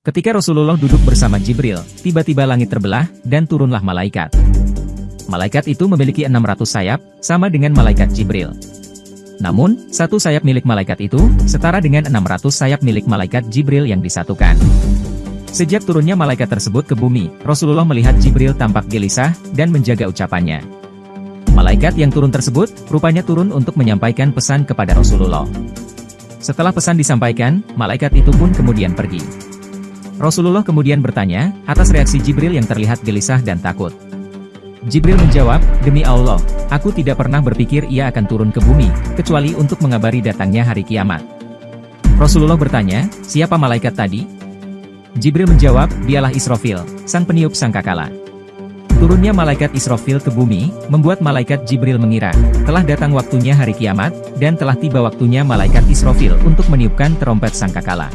Ketika Rasulullah duduk bersama Jibril, tiba-tiba langit terbelah, dan turunlah malaikat. Malaikat itu memiliki 600 sayap, sama dengan malaikat Jibril. Namun, satu sayap milik malaikat itu, setara dengan 600 sayap milik malaikat Jibril yang disatukan. Sejak turunnya malaikat tersebut ke bumi, Rasulullah melihat Jibril tampak gelisah, dan menjaga ucapannya. Malaikat yang turun tersebut, rupanya turun untuk menyampaikan pesan kepada Rasulullah. Setelah pesan disampaikan, malaikat itu pun kemudian pergi. Rasulullah kemudian bertanya, atas reaksi Jibril yang terlihat gelisah dan takut. Jibril menjawab, Demi Allah, aku tidak pernah berpikir ia akan turun ke bumi, kecuali untuk mengabari datangnya hari kiamat. Rasulullah bertanya, siapa malaikat tadi? Jibril menjawab, dialah Israfil, sang peniup sangkakala. Turunnya malaikat Israfil ke bumi, membuat malaikat Jibril mengira, telah datang waktunya hari kiamat, dan telah tiba waktunya malaikat Israfil untuk meniupkan terompet sangkakala.